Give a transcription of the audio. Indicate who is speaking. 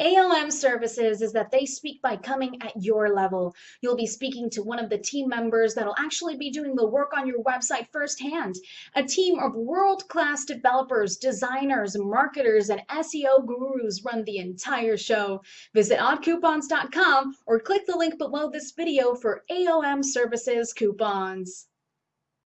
Speaker 1: ALM services is that they speak by coming at your level. You'll be speaking to one of the team members that'll actually be doing the work on your website firsthand. A team of world class developers, designers, marketers, and SEO gurus run the entire show. Visit oddcoupons.com or click the link below this video for ALM services coupons.